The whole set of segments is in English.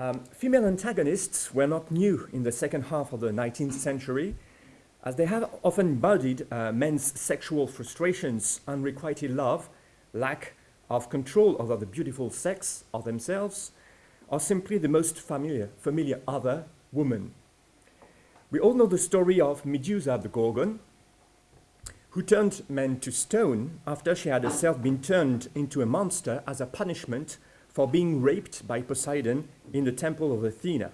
Um, female antagonists were not new in the second half of the 19th century, as they have often embodied uh, men's sexual frustrations, unrequited love, lack of control over the beautiful sex of themselves, or simply the most familiar, familiar other, woman. We all know the story of Medusa the Gorgon, who turned men to stone after she had herself been turned into a monster as a punishment for being raped by Poseidon in the temple of Athena.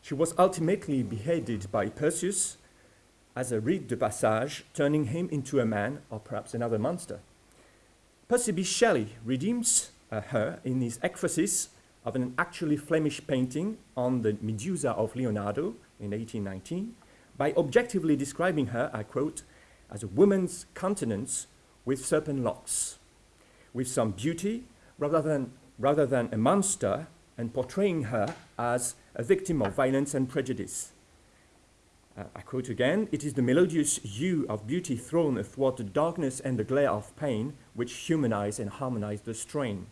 She was ultimately beheaded by Perseus as a rite de passage, turning him into a man or perhaps another monster. Percy Shelley redeems uh, her in his ekphrasis of an actually Flemish painting on the Medusa of Leonardo in 1819 by objectively describing her, I quote, as a woman's countenance with serpent locks, with some beauty rather than, rather than a monster, and portraying her as a victim of violence and prejudice. Uh, I quote again, it is the melodious hue of beauty thrown athwart the darkness and the glare of pain which humanize and harmonize the strain.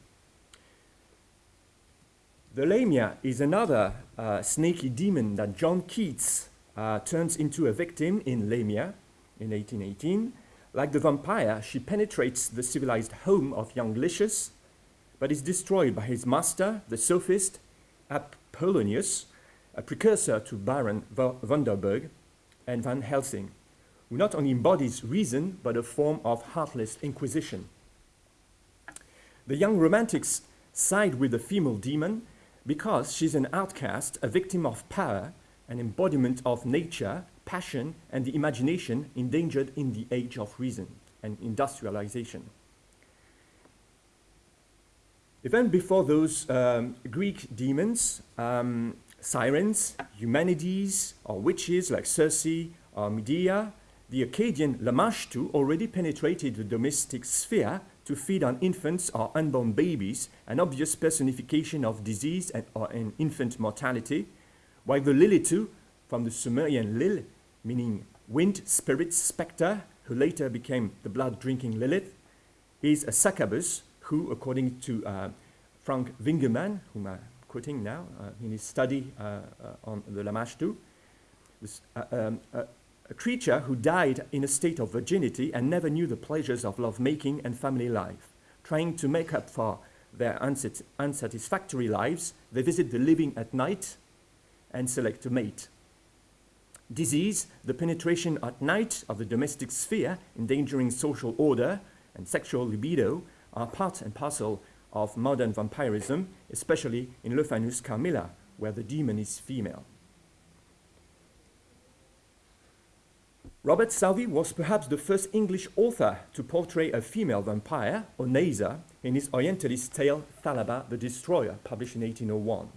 The Lamia is another uh, snaky demon that John Keats uh, turns into a victim in Lamia, in 1818. Like the vampire, she penetrates the civilized home of young Lycius, but is destroyed by his master, the sophist Apollonius, a precursor to Baron Vordenburg and Van Helsing, who not only embodies reason, but a form of heartless inquisition. The young romantics side with the female demon because she's an outcast, a victim of power, an embodiment of nature, passion, and the imagination endangered in the age of reason and industrialization. Even before those um, Greek demons, um, sirens, Eumenides, or witches like Circe or Medea, the Akkadian Lamashtu already penetrated the domestic sphere to feed on infants or unborn babies, an obvious personification of disease and, or an infant mortality, while the Lilitu, from the Sumerian Lil, meaning wind spirit spectre, who later became the blood-drinking Lilith, is a succubus who, according to uh, Frans Wiggermann, whom I'm quoting now uh, in his study uh, uh on the Lamashtu, was um, a creature who died in a state of virginity and never knew the pleasures of lovemaking and family life. Trying to make up for their unsat unsatisfactory lives, they visit the living at night and select a mate. Disease, the penetration at night of the domestic sphere, endangering social order and sexual libido, are part and parcel of modern vampirism, especially in Le Fanu's Carmilla, where the demon is female. Robert Southey was perhaps the first English author to portray a female vampire, Oneiza, in his Orientalist tale Thalaba the Destroyer, published in 1801.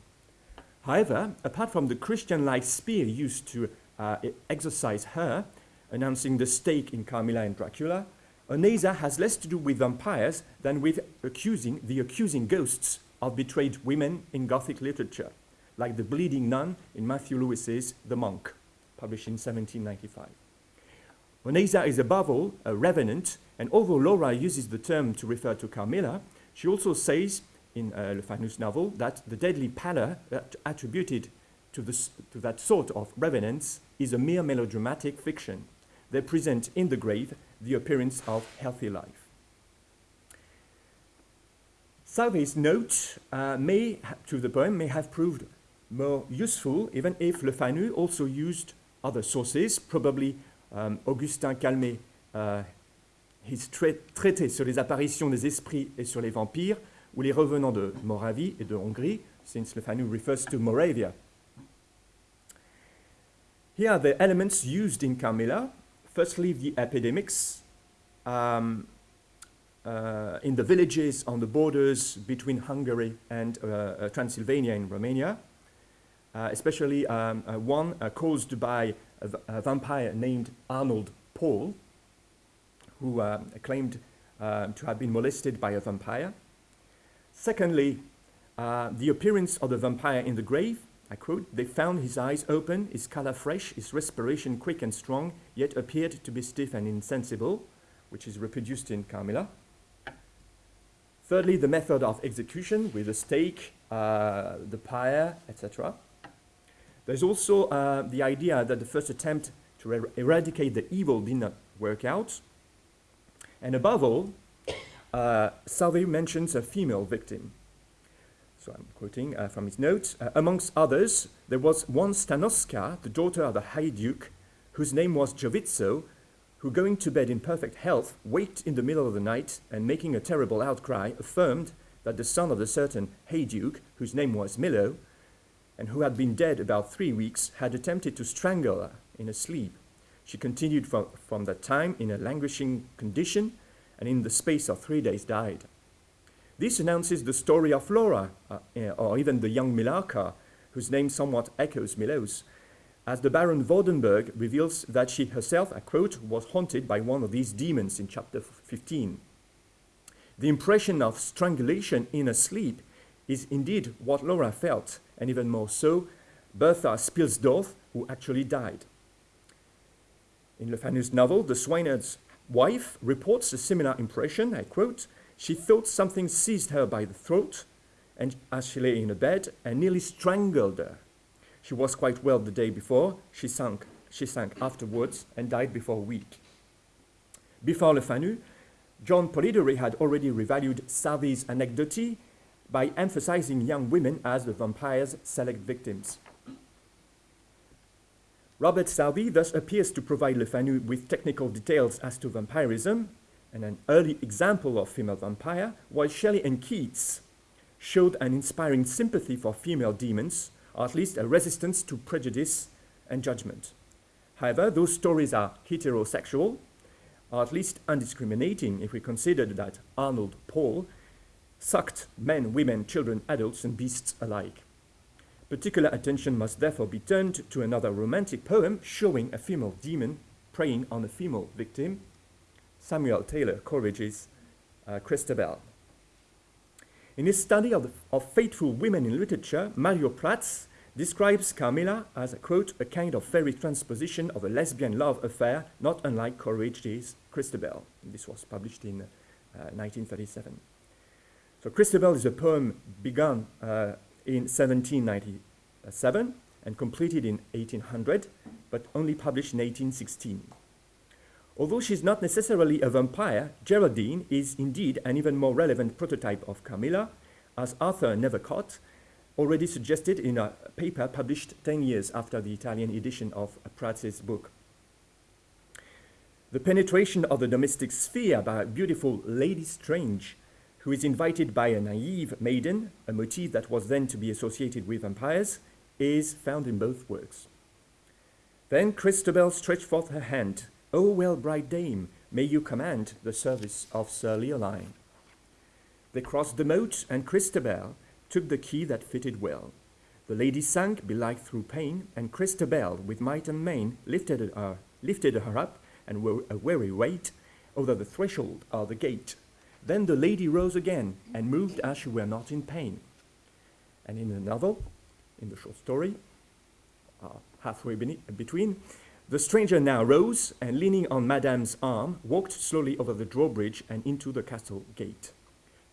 However, apart from the Christian-like spear used to uh, exorcise her, announcing the stake in Carmilla and Dracula, Oneiza has less to do with vampires than with accusing the accusing ghosts of betrayed women in Gothic literature, like the bleeding nun in Matthew Lewis's The Monk, published in 1795. Oneiza is above all a revenant, and although Laura uses the term to refer to Carmilla, she also says in uh, Le Fanu's novel that the deadly pallor attributed to, to that sort of revenants is a mere melodramatic fiction. They present in the grave the appearance of healthy life. Southey's note uh, may, to the poem may have proved more useful even if Le Fanu also used other sources, probably um, Augustin Calmet, uh, his traité sur les apparitions des esprits et sur les vampires, ou les revenants de Moravie et de Hongrie, since Le Fanu refers to Moravia. Here are the elements used in Carmilla. Firstly, the epidemics um, uh, in the villages on the borders between Hungary and uh, uh Transylvania in Romania, uh, especially um, uh, one caused by a, a vampire named Arnold Paul, who claimed to have been molested by a vampire. Secondly, the appearance of the vampire in the grave, I quote, they found his eyes open, his color fresh, his respiration quick and strong, yet appeared to be stiff and insensible, which is reproduced in Carmilla. Thirdly, the method of execution with the stake uh, the pyre, etc. There's also uh, the idea that the first attempt to er eradicate the evil did not work out. And above all, uh, Southey mentions a female victim. So I'm quoting uh, from his notes. Uh, amongst others, there was one Stanoska, the daughter of the Heyduke, whose name was Jovitzo, who going to bed in perfect health, waked in the middle of the night and making a terrible outcry, affirmed that the son of the certain Heyduke, whose name was Milo, and who had been dead about three weeks, had attempted to strangle her in her sleep. She continued from, from that time in a languishing condition, and in the space of three days died. This announces the story of Laura, uh, eh, or even the young Millarca, whose name somewhat echoes Milo's, as the Baron Vordenburg reveals that she herself, I quote, was haunted by one of these demons in chapter 15. The impression of strangulation in a sleep is indeed what Laura felt, and even more so, Bertha Spielsdorf, who actually died. In Le Fanu's novel, the swineherd's wife reports a similar impression, I quote, she thought something seized her by the throat, and as she lay in a bed, and nearly strangled her. She was quite well the day before. She sank, she sank afterwards and died before a week. Before Le Fanu, John Polidori had already revalued Southey's anecdote by emphasizing young women as the vampire's select victims. Robert Southey thus appears to provide Le Fanu with technical details as to vampirism and an early example of female vampire, while Shelley and Keats showed an inspiring sympathy for female demons or at least a resistance to prejudice and judgment. However, those stories are heterosexual, or at least undiscriminating if we consider that Arnold Paul sucked men, women, children, adults, and beasts alike. Particular attention must therefore be turned to another romantic poem showing a female demon preying on a female victim, Samuel Taylor Coleridge's uh, Christabel. In his study of, the, of faithful women in literature, Mario Praz describes Carmilla as, a, quote, a kind of fairy transposition of a lesbian love affair, not unlike Coleridge's Christabel. This was published in uh, 1937. So Christabel is a poem begun uh, in 1797 and completed in 1800, but only published in 1816. Although she's not necessarily a vampire, Geraldine is indeed an even more relevant prototype of Carmilla, as Arthur Nethercot already suggested in a paper published 10 years after the Italian edition of Praz's book. The penetration of the domestic sphere by a beautiful Lady Strange, who is invited by a naive maiden, a motif that was then to be associated with vampires, is found in both works. Then Christabel stretched forth her hand O well bright dame, may you command the service of Sir Leoline. They crossed the moat, and Christabel took the key that fitted well. The lady sank, belike through pain, and Christabel, with might and main, lifted her, lifted her up, and were a weary weight, over the threshold of the gate. Then the lady rose again, and moved as she were not in pain. And in the novel, in the short story, uh, halfway between, the stranger now rose and, leaning on Madame's arm, walked slowly over the drawbridge and into the castle gate.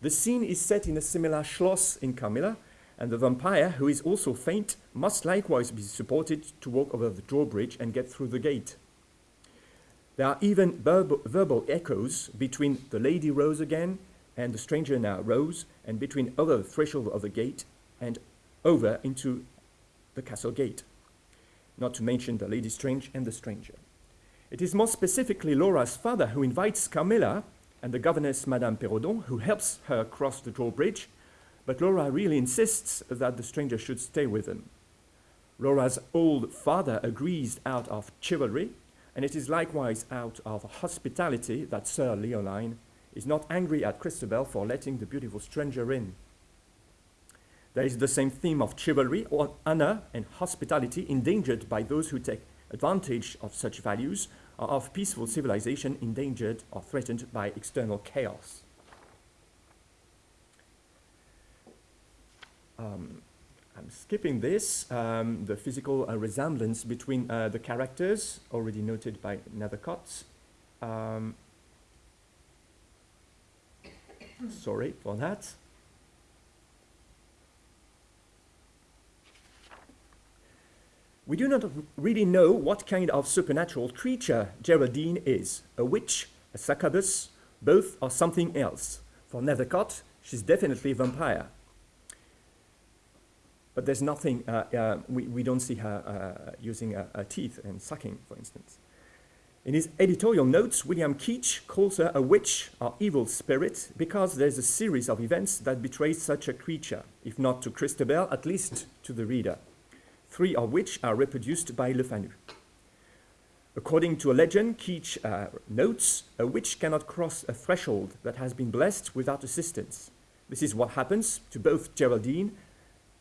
The scene is set in a similar schloss in Carmilla, and the vampire, who is also faint, must likewise be supported to walk over the drawbridge and get through the gate. There are even verbal, verbal echoes between the lady rose again and the stranger now rose, and between over the threshold of the gate and over into the castle gate not to mention the Lady Strange and the Stranger. It is more specifically Laura's father who invites Carmilla and the governess Madame Perrodon, who helps her cross the drawbridge, but Laura really insists that the stranger should stay with them. Laura's old father agrees out of chivalry, and it is likewise out of hospitality that Sir Leoline is not angry at Christabel for letting the beautiful stranger in. There is the same theme of chivalry, or honor, and hospitality endangered by those who take advantage of such values, or of peaceful civilization endangered or threatened by external chaos. Um, I'm skipping this, um, the physical uh, resemblance between uh, the characters, already noted by Nethercot. Um, sorry for that. We do not really know what kind of supernatural creature Geraldine is a witch, a succubus, both, or something else. For Nethercot, she's definitely a vampire. But there's nothing, uh, uh, we, we don't see her uh, using her teeth and sucking, for instance. In his editorial notes, William Keach calls her a witch or evil spirit because there's a series of events that betray such a creature, if not to Christabel, at least to the reader, three of which are reproduced by Le Fanu. According to a legend, Keach uh, notes, a witch cannot cross a threshold that has been blessed without assistance. This is what happens to both Geraldine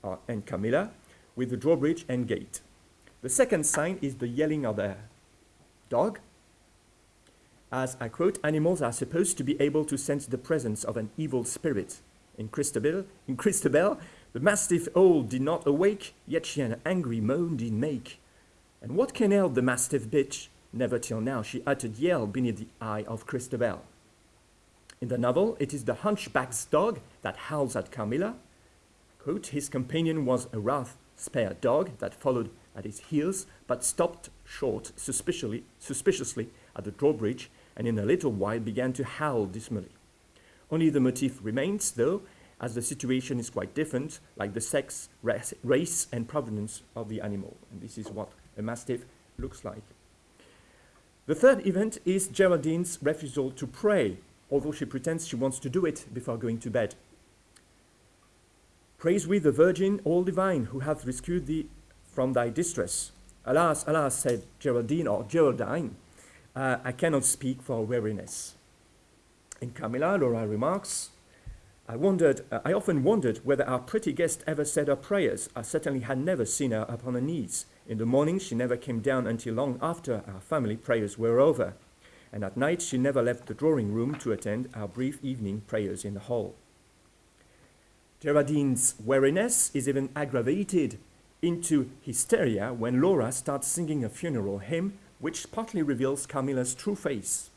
uh, and Carmilla with the drawbridge and gate. The second sign is the yelling of a dog, as I quote, animals are supposed to be able to sense the presence of an evil spirit. In Christabel, in Christabel the mastiff owl did not awake, yet she an angry moan did make. And what can ail the mastiff bitch? Never till now she uttered yell beneath the eye of Christabel. In the novel, it is the hunchback's dog that howls at Carmilla. Quote, his companion was a rough, spare dog that followed at his heels, but stopped short suspiciously, suspiciously at the drawbridge and in a little while began to howl dismally. Only the motif remains, though, as the situation is quite different, like the sex, race, and provenance of the animal. And this is what a mastiff looks like. The third event is Geraldine's refusal to pray, although she pretends she wants to do it before going to bed. Praise we the Virgin, all divine, who hath rescued thee from thy distress. Alas, alas, said Geraldine or Geraldine, uh, I cannot speak for weariness. In Carmilla, Laura remarks, I wondered, uh, I often wondered whether our pretty guest ever said her prayers. I certainly had never seen her upon her knees. In the morning, she never came down until long after our family prayers were over. And at night, she never left the drawing room to attend our brief evening prayers in the hall. Geraldine's weariness is even aggravated into hysteria when Laura starts singing a funeral hymn which partly reveals Carmilla's true face.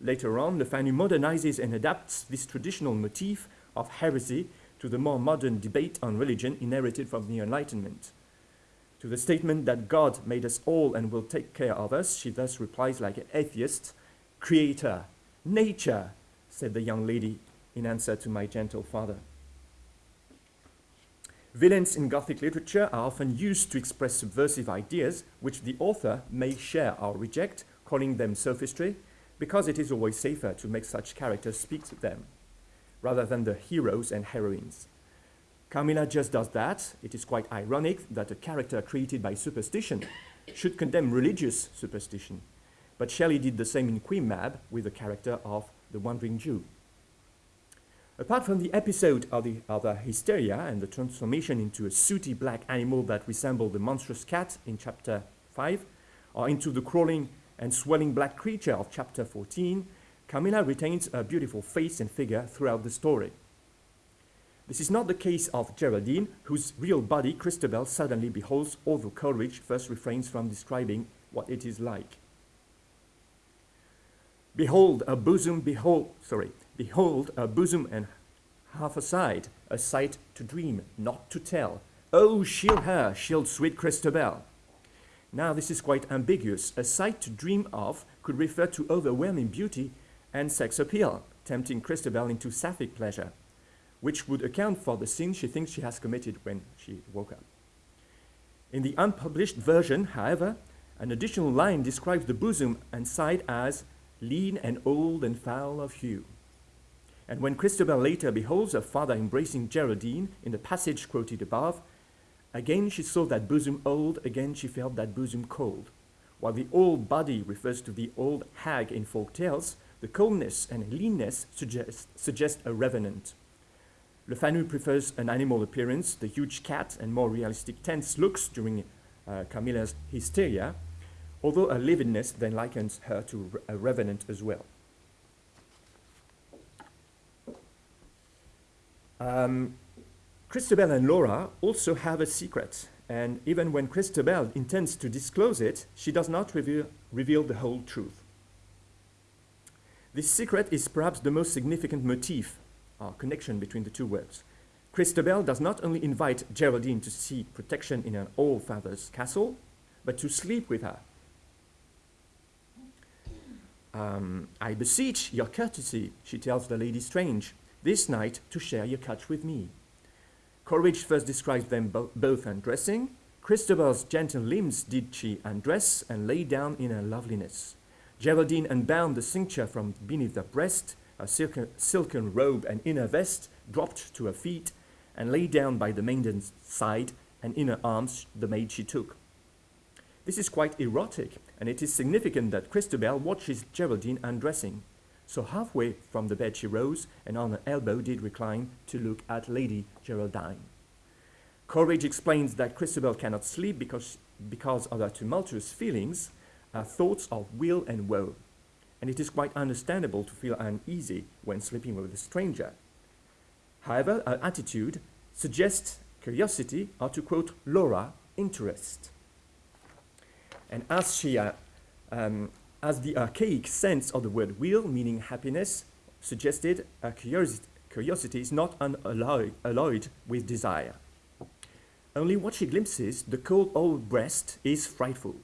Later on, Le Fanu modernizes and adapts this traditional motif of heresy to the more modern debate on religion inherited from the Enlightenment. To the statement that God made us all and will take care of us, she thus replies like an atheist, Creator, nature, said the young lady in answer to my gentle father. Villains in Gothic literature are often used to express subversive ideas which the author may share or reject, calling them sophistry, because it is always safer to make such characters speak to them, rather than the heroes and heroines. Carmilla just does that. It is quite ironic that a character created by superstition should condemn religious superstition. But Shelley did the same in Queen Mab with the character of the Wandering Jew. Apart from the episode of the, of the hysteria and the transformation into a sooty black animal that resembled the monstrous cat in chapter 5, or into the crawling and swelling black creature of chapter 14, Carmilla retains a beautiful face and figure throughout the story. This is not the case of Geraldine, whose real body Christabel suddenly beholds, although Coleridge first refrains from describing what it is like. Behold, a bosom, behold, sorry, Behold, a bosom and half a side, a sight to dream, not to tell. Oh, shield her, shield sweet Christabel. Now, this is quite ambiguous. A sight to dream of could refer to overwhelming beauty and sex appeal, tempting Christabel into sapphic pleasure, which would account for the sin she thinks she has committed when she woke up. In the unpublished version, however, an additional line describes the bosom and side as lean and old and foul of hue. And when Christabel later beholds her father embracing Geraldine in the passage quoted above, again she saw that bosom old, again she felt that bosom cold. While the old body refers to the old hag in folk tales, the coldness and leanness suggest, suggest a revenant. Le Fanu prefers an animal appearance, the huge cat, and more realistic tense looks during uh, Carmilla's hysteria, although a lividness then likens her to a revenant as well. Um, Christabel and Laura also have a secret, and even when Christabel intends to disclose it, she does not reveal, reveal the whole truth. This secret is perhaps the most significant motif or connection between the two works. Christabel does not only invite Geraldine to seek protection in an old father's castle, but to sleep with her. Um, I beseech your courtesy, she tells the lady strange, this night to share your couch with me. Coleridge first describes them bo both undressing. Christabel's gentle limbs did she undress and lay down in her loveliness. Geraldine unbound the cincture from beneath her breast, a silken, robe and inner vest dropped to her feet, and lay down by the maiden's side, and in her arms the maid she took. This is quite erotic, and it is significant that Christabel watches Geraldine undressing. So halfway from the bed she rose, and on her elbow did recline to look at Lady Geraldine. Coleridge explains that Christabel cannot sleep because, because of her tumultuous feelings, her thoughts of will and woe. And it is quite understandable to feel uneasy when sleeping with a stranger. However, her attitude suggests curiosity, or to quote Laura, interest. And as she uh, um, as the archaic sense of the word will, meaning happiness, suggested, a curiosity, curiosity is not unalloyed alloyed with desire. Only what she glimpses, the cold old breast, is frightful.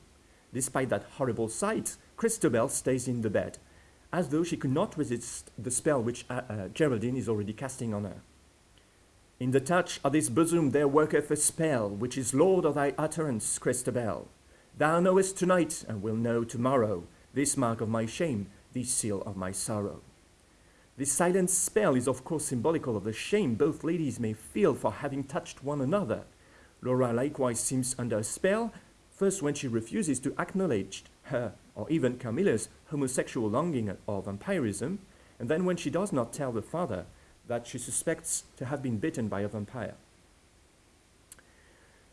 Despite that horrible sight, Christabel stays in the bed, as though she could not resist the spell which uh, uh, Geraldine is already casting on her. In the touch of this bosom there worketh a spell, which is Lord of thy utterance, Christabel. Thou knowest tonight, and will know tomorrow, this mark of my shame, this seal of my sorrow. This silent spell is of course symbolical of the shame both ladies may feel for having touched one another. Laura likewise seems under a spell, first when she refuses to acknowledge her or even Carmilla's homosexual longing or vampirism, and then when she does not tell the father that she suspects to have been bitten by a vampire.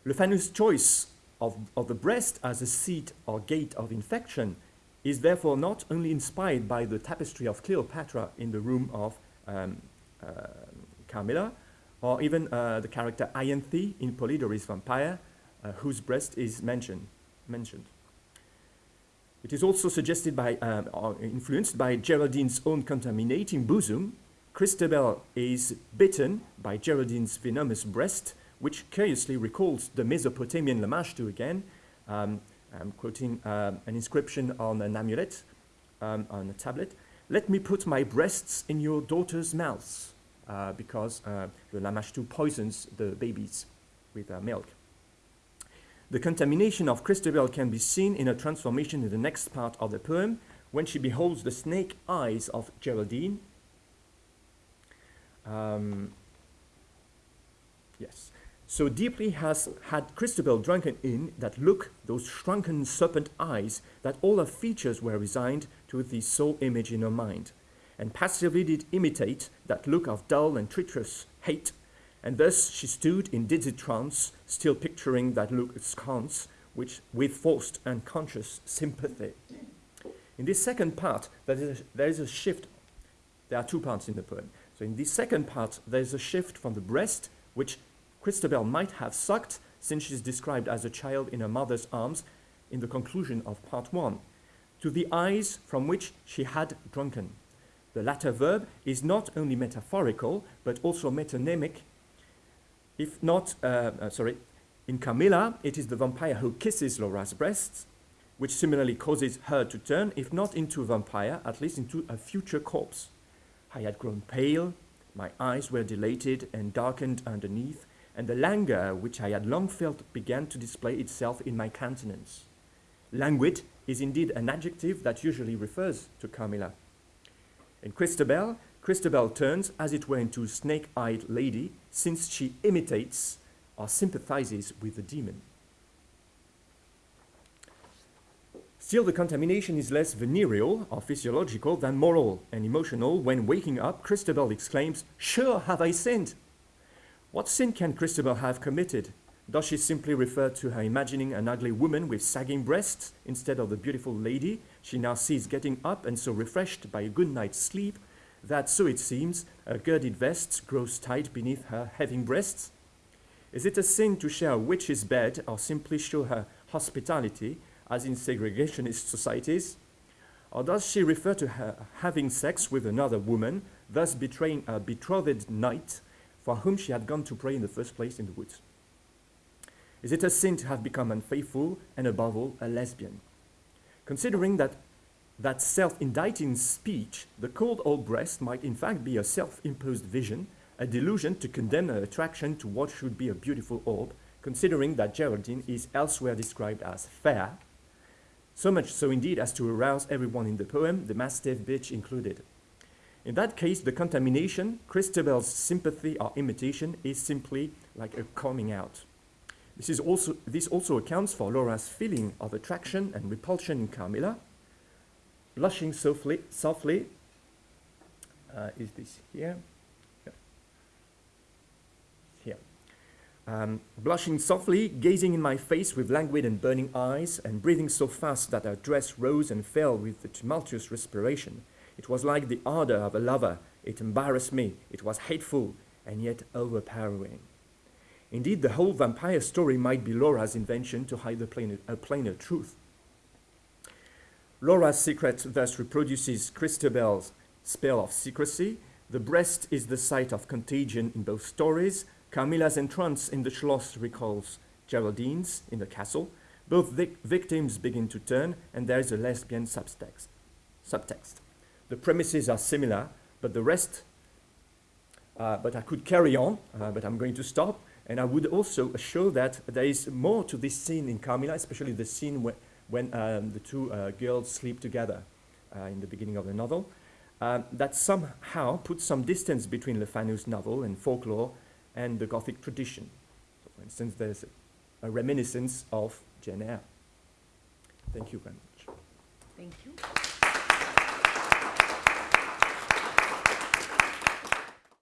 Le Fanu's choice of, of the breast as a seat or gate of infection is therefore not only inspired by the tapestry of Cleopatra in the room of um, uh, Carmilla, or even uh, the character Ianthe in Polidori's Vampire, uh, whose breast is mentioned. mentioned. It is also suggested by, um, or influenced by Geraldine's own contaminating bosom. Christabel is bitten by Geraldine's venomous breast, which curiously recalls the Mesopotamian Lamashtu again, um, I'm quoting uh, an inscription on an amulet, um, on a tablet. Let me put my breasts in your daughter's mouths, uh, because uh, the Lamashtu poisons the babies with uh, milk. The contamination of Christabel can be seen in a transformation in the next part of the poem, when she beholds the snake eyes of Geraldine. Um, yes. So deeply has had Christabel drunken in that look, those shrunken serpent eyes, that all her features were resigned to the sole image in her mind, and passively did imitate that look of dull and treacherous hate, and thus she stood in dizzy trance, still picturing that look askance, which with forced unconscious sympathy. In this second part, there is, a, there is a shift. There are two parts in the poem. So in this second part, there is a shift from the breast, which Christabel might have sucked since she is described as a child in her mother's arms in the conclusion of part one, to the eyes from which she had drunken. The latter verb is not only metaphorical, but also metonymic. If not, uh, uh, sorry, in Carmilla, it is the vampire who kisses Laura's breasts, which similarly causes her to turn, if not into a vampire, at least into a future corpse. I had grown pale, my eyes were dilated and darkened underneath, and the languor which I had long felt began to display itself in my countenance. Languid is indeed an adjective that usually refers to Carmilla. In Christabel, Christabel turns, as it were, into snake-eyed lady, since she imitates or sympathizes with the demon. Still, the contamination is less venereal or physiological than moral and emotional. When waking up, Christabel exclaims, Sure have I sinned! What sin can Christabel have committed? Does she simply refer to her imagining an ugly woman with sagging breasts instead of the beautiful lady she now sees getting up and so refreshed by a good night's sleep that, so it seems, her girded vest grows tight beneath her heaving breasts? Is it a sin to share a witch's bed or simply show her hospitality, as in segregationist societies? Or does she refer to her having sex with another woman, thus betraying a betrothed knight for whom she had gone to pray in the first place in the woods. Is it a sin to have become unfaithful and, above all, a lesbian? Considering that that self-indicting speech, the cold old breast might in fact be a self-imposed vision, a delusion to condemn her attraction to what should be a beautiful orb, considering that Geraldine is elsewhere described as fair, so much so indeed as to arouse everyone in the poem, the mastiff bitch included. In that case, the contamination, Christabel's sympathy or imitation, is simply like a coming out. This, is also, this also accounts for Laura's feeling of attraction and repulsion in Carmilla, blushing softly, softly uh, is this here? Here. Um, blushing softly, gazing in my face with languid and burning eyes, and breathing so fast that her dress rose and fell with the tumultuous respiration. It was like the ardor of a lover. It embarrassed me. It was hateful and yet overpowering. Indeed, the whole vampire story might be Laura's invention to hide plainer, a plainer truth. Laura's secret thus reproduces Christabel's spell of secrecy. The breast is the site of contagion in both stories. Carmilla's entrance in the Schloss recalls Geraldine's in the castle. Both vic victims begin to turn, and there is a lesbian subtext. subtext. The premises are similar, but the rest, uh, but I could carry on, uh, but I'm going to stop. And I would also show that there is more to this scene in Carmilla, especially the scene where when um, the two uh, girls sleep together uh, in the beginning of the novel, um, that somehow puts some distance between Le Fanu's novel and folklore and the Gothic tradition. So for instance, there's a, a reminiscence of Jane Eyre. Thank you very much. Thank you.